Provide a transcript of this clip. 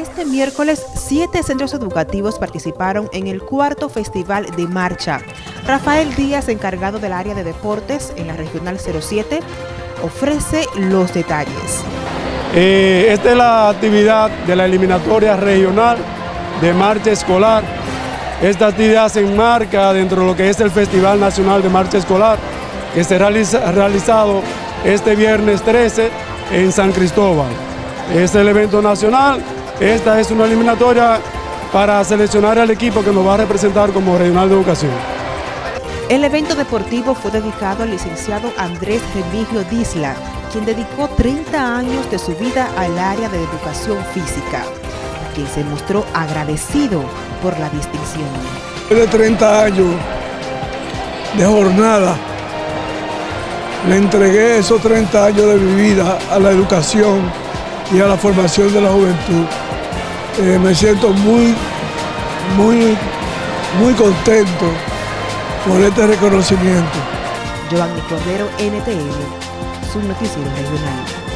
Este miércoles, siete centros educativos participaron en el cuarto Festival de Marcha. Rafael Díaz, encargado del área de deportes en la Regional 07, ofrece los detalles. Eh, esta es la actividad de la eliminatoria regional de marcha escolar. Esta actividad se enmarca dentro de lo que es el Festival Nacional de Marcha Escolar, que será realizado este viernes 13 en San Cristóbal. Es el evento nacional esta es una eliminatoria para seleccionar al equipo que nos va a representar como Regional de Educación. El evento deportivo fue dedicado al licenciado Andrés Remigio Disla, quien dedicó 30 años de su vida al área de educación física, quien se mostró agradecido por la distinción. De 30 años de jornada, le entregué esos 30 años de mi vida a la educación y a la formación de la juventud. Eh, me siento muy, muy, muy contento por este reconocimiento. Giovanni Cordero, NTN, su noticiero regional.